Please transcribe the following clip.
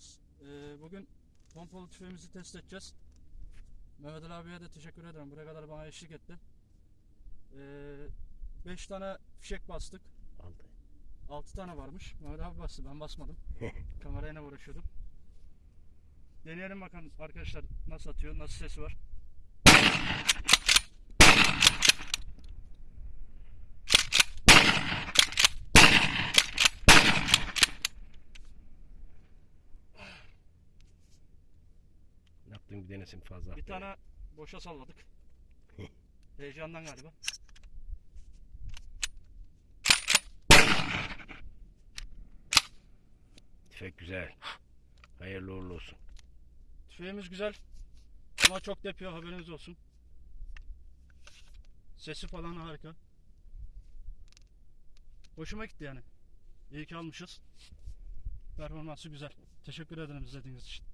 geldiniz. Ee, bugün pompalı tüfeğimizi test edeceğiz. Mehmet Ali abiye de teşekkür ederim. Buraya kadar bana eşlik etti. 5 tane fişek bastık. Aldı. 6 tane varmış. Mehmet abi bastı. Ben basmadım. Kamerayla uğraşıyordum. Deneyelim bakalım arkadaşlar nasıl atıyor, nasıl sesi var. Yaptığım bir denesin fazla. Bir tane boşa salladık. Heyecandan galiba. Tüfek güzel. Hayırlı uğurlu olsun. Tüfeğimiz güzel. Ama çok depiyor haberiniz olsun. Sesi falan harika. Hoşuma gitti yani. İyi ki almışız. Performansı güzel. Teşekkür ederim izlediğiniz için.